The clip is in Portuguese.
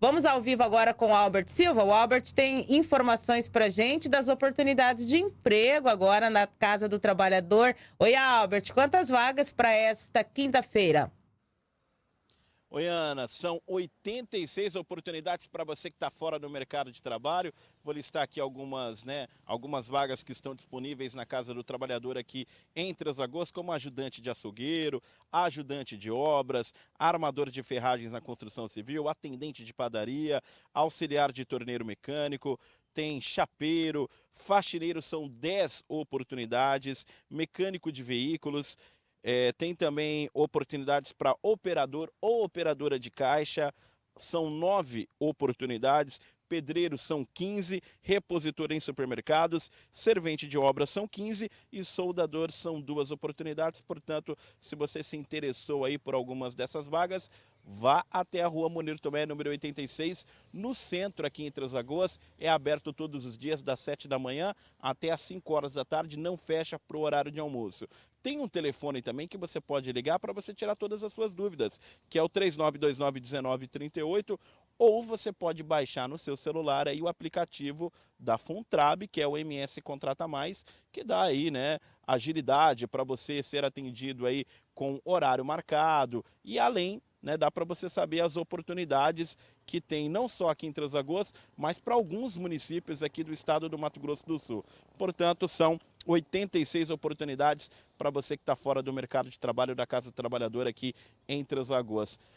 Vamos ao vivo agora com o Albert Silva. O Albert tem informações para gente das oportunidades de emprego agora na Casa do Trabalhador. Oi, Albert, quantas vagas para esta quinta-feira? Oi, Ana, são 86 oportunidades para você que está fora do mercado de trabalho. Vou listar aqui algumas, né, algumas vagas que estão disponíveis na Casa do Trabalhador aqui em Três como ajudante de açougueiro, ajudante de obras, armador de ferragens na construção civil, atendente de padaria, auxiliar de torneiro mecânico, tem chapeiro, faxineiro, são 10 oportunidades, mecânico de veículos, é, tem também oportunidades para operador ou operadora de caixa, são nove oportunidades, pedreiros são 15, repositor em supermercados, servente de obras são 15 e soldador são duas oportunidades. Portanto, se você se interessou aí por algumas dessas vagas, vá até a rua Munir Tomé, número 86, no centro aqui em Três Lagoas. É aberto todos os dias das 7 da manhã até as 5 horas da tarde, não fecha para o horário de almoço. Tem um telefone também que você pode ligar para você tirar todas as suas dúvidas, que é o 3929-1938, ou você pode baixar no seu celular aí o aplicativo da Funtrab, que é o MS Contrata Mais, que dá aí, né, agilidade para você ser atendido aí com horário marcado e além né, dá para você saber as oportunidades que tem não só aqui em Três Lagoas, mas para alguns municípios aqui do estado do Mato Grosso do Sul. Portanto, são 86 oportunidades para você que está fora do mercado de trabalho da Casa do Trabalhador aqui em Três Lagoas.